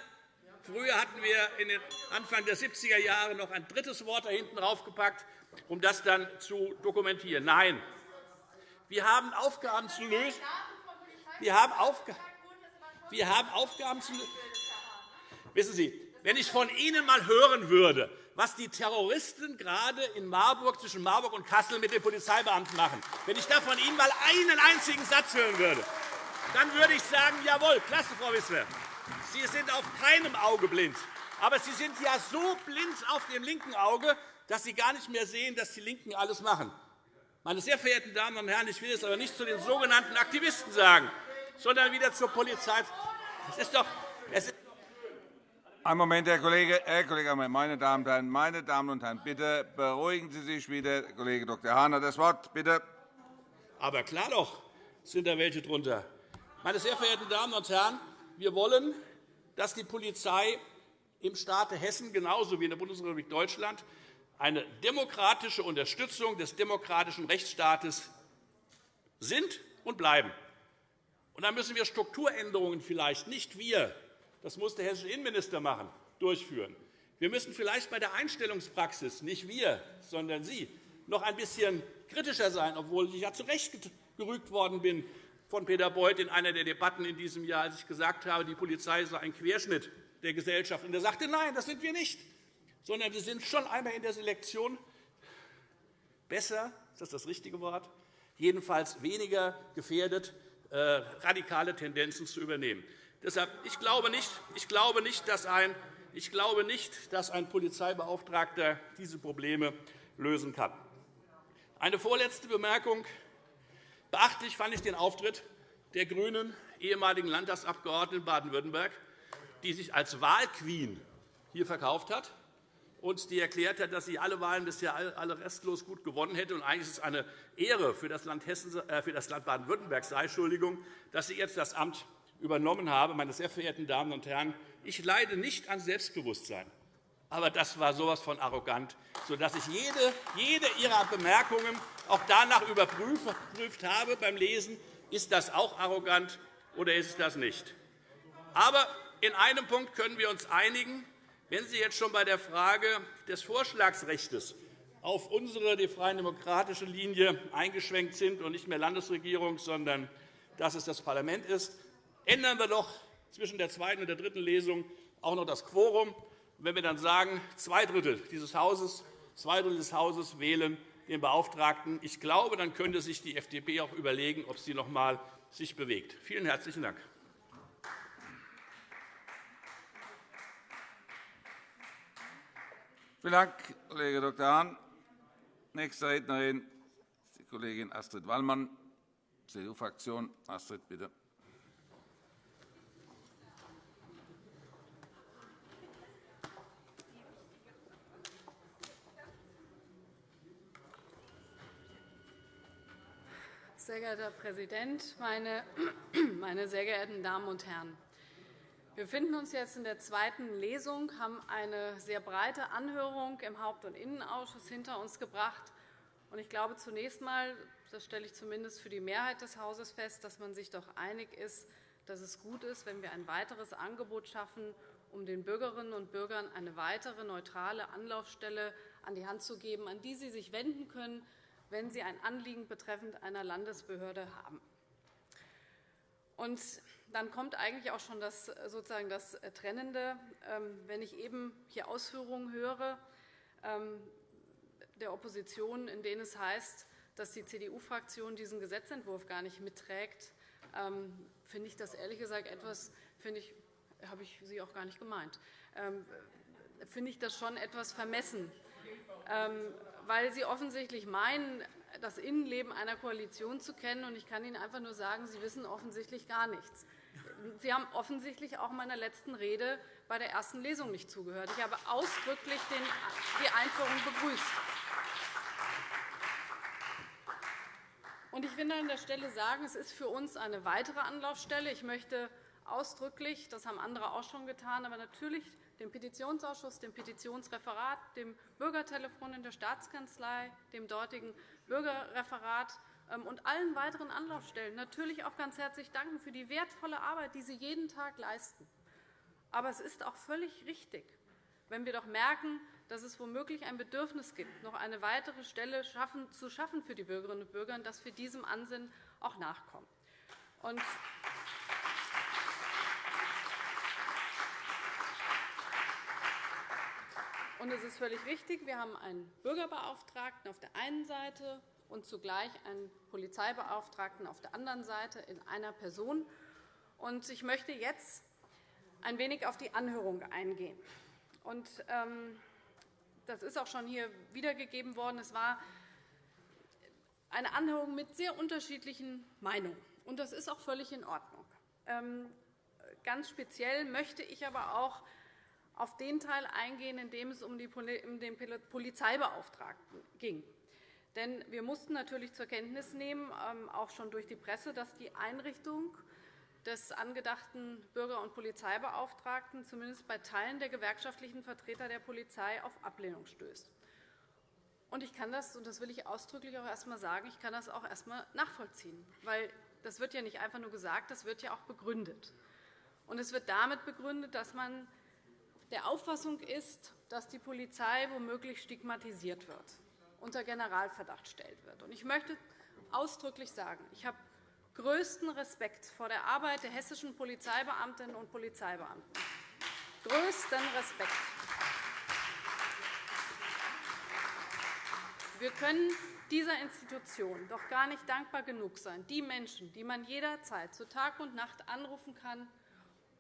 Früher hatten wir in den Anfang der 70er Jahre noch ein drittes Wort da hinten draufgepackt, um das dann zu dokumentieren. Nein, wir haben Aufgaben zu lösen. Wir haben, Aufga wir haben Aufgaben zu lösen. Wissen Sie, wenn ich von Ihnen einmal hören würde, was die Terroristen gerade in Marburg, zwischen Marburg und Kassel mit den Polizeibeamten machen, wenn ich da von Ihnen einmal einen einzigen Satz hören würde, dann würde ich sagen, jawohl, klasse, Frau Wissler, Sie sind auf keinem Auge blind. Aber Sie sind ja so blind auf dem linken Auge, dass Sie gar nicht mehr sehen, dass die LINKEN alles machen. Meine sehr verehrten Damen und Herren, ich will es aber nicht zu den sogenannten Aktivisten sagen, sondern wieder zur Polizei. Es ist doch, es ist ein Moment, Herr Kollege, Herr Kollege, meine Damen und Herren, meine Damen und Herren, bitte beruhigen Sie sich wieder. Kollege Dr. Hahn hat das Wort. Bitte. Aber klar doch, sind da welche drunter. Meine sehr verehrten Damen und Herren, wir wollen, dass die Polizei im Staate Hessen genauso wie in der Bundesrepublik Deutschland eine demokratische Unterstützung des demokratischen Rechtsstaates sind und bleiben. Und dann müssen wir Strukturänderungen vielleicht nicht wir, das muss der hessische Innenminister machen, durchführen. Wir müssen vielleicht bei der Einstellungspraxis, nicht wir, sondern Sie, noch ein bisschen kritischer sein, obwohl ich ja zurechtgerügt worden bin von Peter Beuth in einer der Debatten in diesem Jahr, als ich gesagt habe, die Polizei sei ein Querschnitt der Gesellschaft. Und er sagte, nein, das sind wir nicht sondern wir sind schon einmal in der Selektion besser, ist das das richtige Wort, jedenfalls weniger gefährdet, äh, radikale Tendenzen zu übernehmen. Deshalb, ich glaube nicht, ich glaube nicht, dass ein ich glaube nicht, dass ein Polizeibeauftragter diese Probleme lösen kann. Eine vorletzte Bemerkung. Beachtlich fand ich den Auftritt der GRÜNEN ehemaligen Landtagsabgeordneten Baden-Württemberg, die sich als Wahlqueen hier verkauft hat und die erklärt hat, dass sie alle Wahlen bisher alle restlos gut gewonnen hätte. Und eigentlich ist es eine Ehre für das Land, äh, Land Baden-Württemberg, Entschuldigung, dass sie jetzt das Amt übernommen habe. Meine sehr verehrten Damen und Herren, ich leide nicht an Selbstbewusstsein. Aber das war so etwas von arrogant, sodass ich jede, jede Ihrer Bemerkungen auch danach überprüft habe beim Lesen, ist das auch arrogant oder ist es das nicht. Aber in einem Punkt können wir uns einigen. Wenn Sie jetzt schon bei der Frage des Vorschlagsrechts auf unsere die Freien Demokratische Linie eingeschwenkt sind und nicht mehr Landesregierung, sondern dass es das Parlament ist, ändern wir doch zwischen der zweiten und der dritten Lesung auch noch das Quorum. Wenn wir dann sagen, zwei Drittel dieses Hauses, zwei Drittel des Hauses wählen den Beauftragten, ich glaube, dann könnte sich die FDP auch überlegen, ob sie sich noch einmal bewegt. Vielen herzlichen Dank. Vielen Dank, Kollege Dr. Hahn. Nächste Rednerin ist die Kollegin Astrid Wallmann, CDU-Fraktion. Astrid, bitte. Sehr geehrter Herr Präsident, meine, meine sehr geehrten Damen und Herren! Wir befinden uns jetzt in der zweiten Lesung, haben eine sehr breite Anhörung im Haupt- und Innenausschuss hinter uns gebracht. Ich glaube zunächst einmal, das stelle ich zumindest für die Mehrheit des Hauses fest, dass man sich doch einig ist, dass es gut ist, wenn wir ein weiteres Angebot schaffen, um den Bürgerinnen und Bürgern eine weitere neutrale Anlaufstelle an die Hand zu geben, an die sie sich wenden können, wenn sie ein Anliegen betreffend einer Landesbehörde haben. Und dann kommt eigentlich auch schon das, sozusagen das Trennende. Ähm, wenn ich eben hier Ausführungen höre ähm, der Opposition, in denen es heißt, dass die CDU-Fraktion diesen Gesetzentwurf gar nicht mitträgt, ähm, finde ich das ehrlich gesagt etwas, finde ich, habe ich Sie auch gar nicht gemeint, finde ich das schon etwas vermessen, weil Sie offensichtlich meinen, das Innenleben einer Koalition zu kennen. Ich kann Ihnen einfach nur sagen, Sie wissen offensichtlich gar nichts. Sie haben offensichtlich auch meiner letzten Rede bei der ersten Lesung nicht zugehört. Ich habe ausdrücklich die Einführung begrüßt. Ich will an der Stelle sagen, es ist für uns eine weitere Anlaufstelle. Ich möchte ausdrücklich, das haben andere auch schon getan, aber natürlich dem Petitionsausschuss, dem Petitionsreferat, dem Bürgertelefon in der Staatskanzlei, dem dortigen Bürgerreferat ähm, und allen weiteren Anlaufstellen natürlich auch ganz herzlich danken für die wertvolle Arbeit, die sie jeden Tag leisten. Aber es ist auch völlig richtig, wenn wir doch merken, dass es womöglich ein Bedürfnis gibt, noch eine weitere Stelle zu schaffen für die Bürgerinnen und Bürger, dass wir diesem Ansinnen auch nachkommen. Und es ist völlig richtig, wir haben einen Bürgerbeauftragten auf der einen Seite und zugleich einen Polizeibeauftragten auf der anderen Seite in einer Person. Ich möchte jetzt ein wenig auf die Anhörung eingehen. Ähm, das ist auch schon hier wiedergegeben worden. Es war eine Anhörung mit sehr unterschiedlichen Meinungen. Das ist auch völlig in Ordnung. Ähm, ganz speziell möchte ich aber auch auf den Teil eingehen, in dem es um den Polizeibeauftragten ging. Denn wir mussten natürlich zur Kenntnis nehmen, ähm, auch schon durch die Presse, dass die Einrichtung des angedachten Bürger- und Polizeibeauftragten zumindest bei Teilen der gewerkschaftlichen Vertreter der Polizei auf Ablehnung stößt. Ich kann das, und das will ich ausdrücklich auch erst einmal sagen, ich kann das auch erst einmal nachvollziehen. Weil das wird ja nicht einfach nur gesagt, das wird ja auch begründet. Und es wird damit begründet, dass man der Auffassung ist, dass die Polizei womöglich stigmatisiert wird unter Generalverdacht stellt wird. Ich möchte ausdrücklich sagen, ich habe größten Respekt vor der Arbeit der hessischen Polizeibeamtinnen und Polizeibeamten. Größten Respekt. Wir können dieser Institution doch gar nicht dankbar genug sein, die Menschen, die man jederzeit zu Tag und Nacht anrufen kann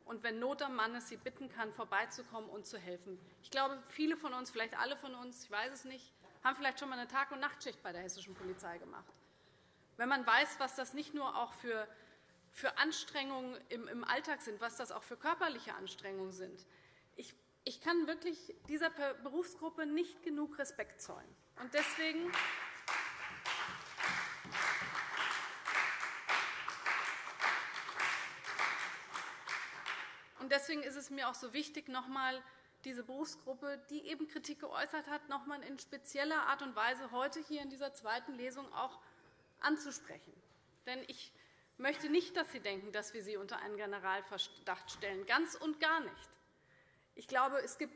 und, wenn Not am Mann ist, sie bitten kann, vorbeizukommen und zu helfen. Ich glaube, viele von uns, vielleicht alle von uns, ich weiß es nicht, haben vielleicht schon einmal eine Tag- und Nachtschicht bei der hessischen Polizei gemacht. Wenn man weiß, was das nicht nur auch für für Anstrengungen im Alltag sind, was das auch für körperliche Anstrengungen sind. Ich kann wirklich dieser Berufsgruppe nicht genug Respekt zollen. Und deswegen Deswegen ist es mir auch so wichtig, noch einmal diese Berufsgruppe, die eben Kritik geäußert hat, noch einmal in spezieller Art und Weise heute hier in dieser zweiten Lesung auch anzusprechen. Denn ich möchte nicht, dass Sie denken, dass wir Sie unter einen Generalverdacht stellen. Ganz und gar nicht. Ich glaube, es gibt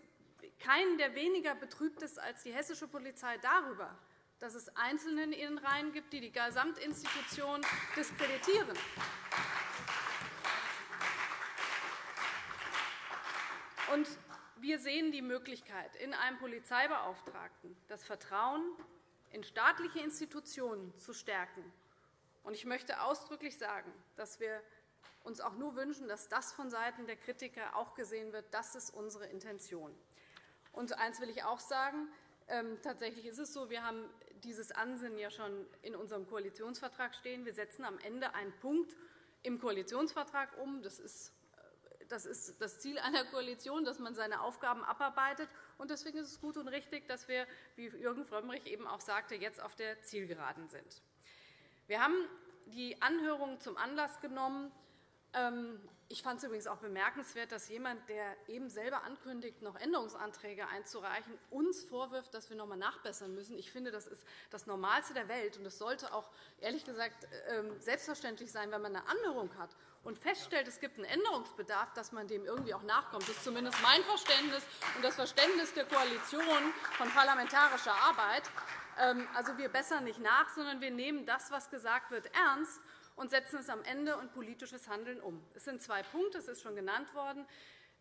keinen, der weniger betrübt ist als die hessische Polizei darüber, dass es Einzelne in ihren Reihen gibt, die die Gesamtinstitution diskreditieren. Und wir sehen die Möglichkeit, in einem Polizeibeauftragten das Vertrauen in staatliche Institutionen zu stärken. Ich möchte ausdrücklich sagen, dass wir uns auch nur wünschen, dass das vonseiten der Kritiker auch gesehen wird. Das ist unsere Intention. Und eines will ich auch sagen. Ähm, tatsächlich ist es so, wir haben dieses Ansinnen ja schon in unserem Koalitionsvertrag stehen. Wir setzen am Ende einen Punkt im Koalitionsvertrag um. Das ist das ist das Ziel einer Koalition, dass man seine Aufgaben abarbeitet. Deswegen ist es gut und richtig, dass wir, wie Jürgen Frömmrich eben auch sagte, jetzt auf der Zielgeraden sind. Wir haben die Anhörung zum Anlass genommen. Ähm, ich fand es übrigens auch bemerkenswert, dass jemand, der eben selber ankündigt, noch Änderungsanträge einzureichen, uns vorwirft, dass wir noch einmal nachbessern müssen. Ich finde, das ist das Normalste der Welt. und Es sollte auch ehrlich gesagt ähm, selbstverständlich sein, wenn man eine Anhörung hat und feststellt, es gibt einen Änderungsbedarf, dass man dem irgendwie auch nachkommt. Das ist zumindest mein Verständnis und das Verständnis der Koalition von parlamentarischer Arbeit. Ähm, also, wir bessern nicht nach, sondern wir nehmen das, was gesagt wird, ernst und setzen es am Ende und politisches Handeln um. Es sind zwei Punkte, es ist schon genannt worden.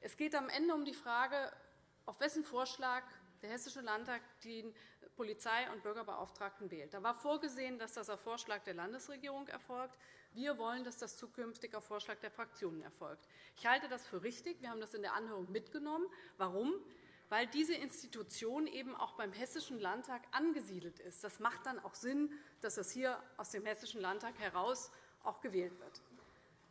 Es geht am Ende um die Frage, auf wessen Vorschlag der Hessische Landtag den Polizei- und Bürgerbeauftragten wählt. Da war vorgesehen, dass das auf Vorschlag der Landesregierung erfolgt. Wir wollen, dass das zukünftig auf Vorschlag der Fraktionen erfolgt. Ich halte das für richtig. Wir haben das in der Anhörung mitgenommen. Warum? Weil diese Institution eben auch beim Hessischen Landtag angesiedelt ist. Das macht dann auch Sinn, dass es hier aus dem Hessischen Landtag heraus auch gewählt wird.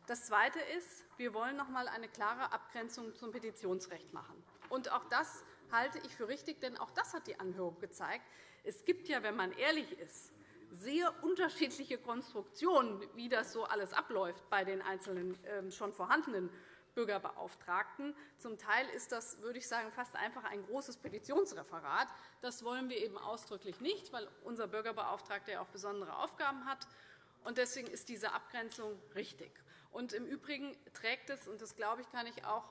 Das Zweite ist, wir wollen noch einmal eine klare Abgrenzung zum Petitionsrecht machen. Und auch das halte ich für richtig, denn auch das hat die Anhörung gezeigt. Es gibt ja, wenn man ehrlich ist, sehr unterschiedliche Konstruktionen, wie das so alles abläuft bei den einzelnen ähm, schon vorhandenen Bürgerbeauftragten. Zum Teil ist das, würde ich sagen, fast einfach ein großes Petitionsreferat. Das wollen wir eben ausdrücklich nicht, weil unser Bürgerbeauftragter ja auch besondere Aufgaben hat. Deswegen ist diese Abgrenzung richtig. Im Übrigen trägt es, und das glaube ich, kann ich auch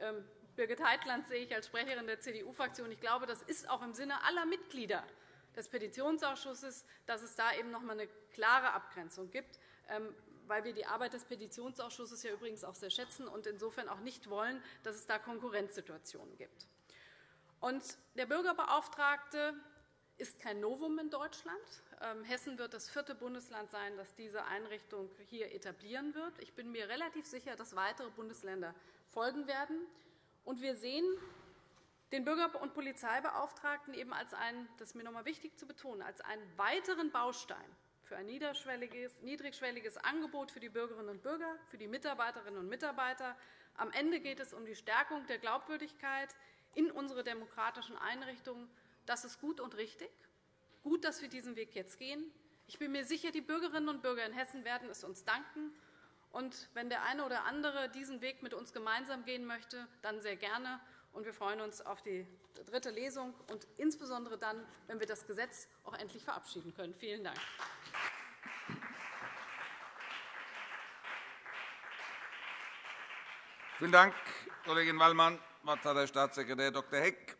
ähm, Birgit Heitland sehe ich als Sprecherin der CDU-Fraktion. Ich glaube, das ist auch im Sinne aller Mitglieder des Petitionsausschusses, dass es da eben noch einmal eine klare Abgrenzung gibt, ähm, weil wir die Arbeit des Petitionsausschusses ja übrigens auch sehr schätzen und insofern auch nicht wollen, dass es da Konkurrenzsituationen gibt. Der Bürgerbeauftragte ist kein Novum in Deutschland. Ähm, Hessen wird das vierte Bundesland sein, das diese Einrichtung hier etablieren wird. Ich bin mir relativ sicher, dass weitere Bundesländer folgen werden. Und wir sehen den Bürger- und Polizeibeauftragten eben als einen, das ist mir noch einmal wichtig zu betonen, als einen weiteren Baustein für ein niedrigschwelliges Angebot für die Bürgerinnen und Bürger, für die Mitarbeiterinnen und Mitarbeiter. Am Ende geht es um die Stärkung der Glaubwürdigkeit in unsere demokratischen Einrichtungen. Das ist gut und richtig. Gut, dass wir diesen Weg jetzt gehen. Ich bin mir sicher, die Bürgerinnen und Bürger in Hessen werden es uns danken. Und wenn der eine oder andere diesen Weg mit uns gemeinsam gehen möchte, dann sehr gerne und wir freuen uns auf die dritte Lesung und insbesondere dann, wenn wir das Gesetz auch endlich verabschieden können. Vielen Dank. Vielen Dank, Kollegin Wallmann. Das Wort hat Herr Staatssekretär Dr. Heck.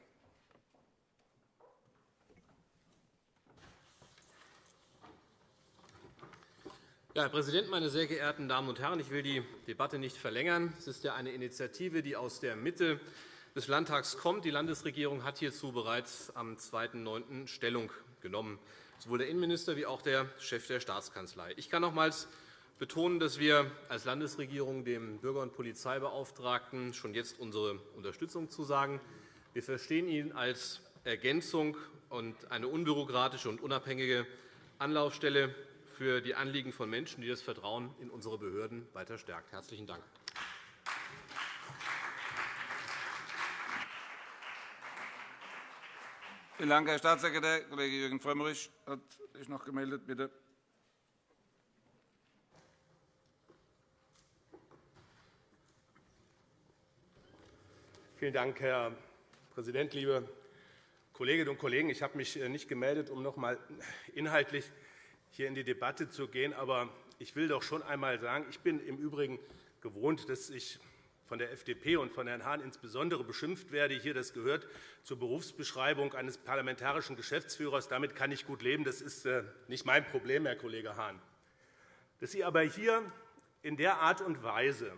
Herr Präsident, meine sehr geehrten Damen und Herren! Ich will die Debatte nicht verlängern. Es ist ja eine Initiative, die aus der Mitte des Landtags kommt. Die Landesregierung hat hierzu bereits am 2.9. Stellung genommen, sowohl der Innenminister wie auch der Chef der Staatskanzlei. Ich kann nochmals betonen, dass wir als Landesregierung dem Bürger- und Polizeibeauftragten schon jetzt unsere Unterstützung zusagen. Wir verstehen ihn als Ergänzung und eine unbürokratische und unabhängige Anlaufstelle für die Anliegen von Menschen, die das Vertrauen in unsere Behörden weiter stärkt. – Herzlichen Dank. Vielen Dank, Herr Staatssekretär. Kollege Jürgen Frömmrich hat sich noch gemeldet. Bitte. Vielen Dank, Herr Präsident, liebe Kolleginnen und Kollegen! Ich habe mich äh, nicht gemeldet, um noch einmal inhaltlich hier in die Debatte zu gehen. Aber ich will doch schon einmal sagen, ich bin im Übrigen gewohnt, dass ich von der FDP und von Herrn Hahn insbesondere beschimpft werde. Hier, das gehört zur Berufsbeschreibung eines parlamentarischen Geschäftsführers. Damit kann ich gut leben. Das ist äh, nicht mein Problem, Herr Kollege Hahn. Dass Sie aber hier in der Art und Weise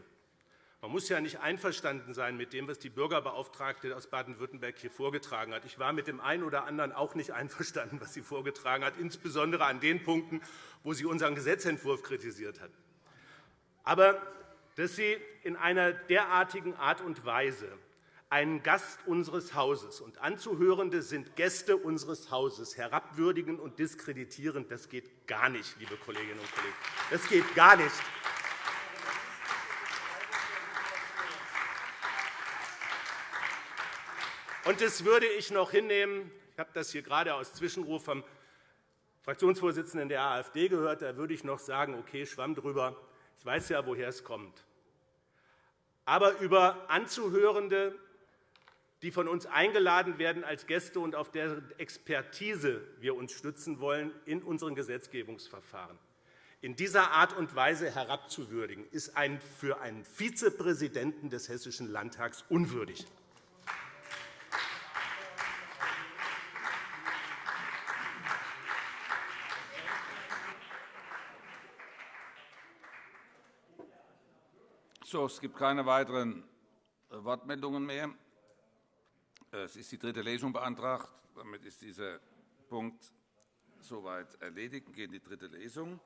man muss ja nicht einverstanden sein mit dem, was die Bürgerbeauftragte aus Baden-Württemberg hier vorgetragen hat. Ich war mit dem einen oder anderen auch nicht einverstanden, was sie vorgetragen hat, insbesondere an den Punkten, wo sie unseren Gesetzentwurf kritisiert hat. Aber dass Sie in einer derartigen Art und Weise einen Gast unseres Hauses und Anzuhörende sind Gäste unseres Hauses herabwürdigen und diskreditieren, das geht gar nicht, liebe Kolleginnen und Kollegen. Das geht gar nicht. Und das würde ich noch hinnehmen. Ich habe das hier gerade aus Zwischenruf vom Fraktionsvorsitzenden der AfD gehört. Da würde ich noch sagen, okay, Schwamm drüber. Ich weiß ja, woher es kommt. Aber über Anzuhörende, die von uns eingeladen werden als Gäste und auf deren Expertise wir uns stützen wollen in unseren Gesetzgebungsverfahren, in dieser Art und Weise herabzuwürdigen, ist für einen Vizepräsidenten des Hessischen Landtags unwürdig. So, es gibt keine weiteren Wortmeldungen mehr. Es ist die dritte Lesung beantragt. Damit ist dieser Punkt soweit erledigt. Wir gehen in die dritte Lesung.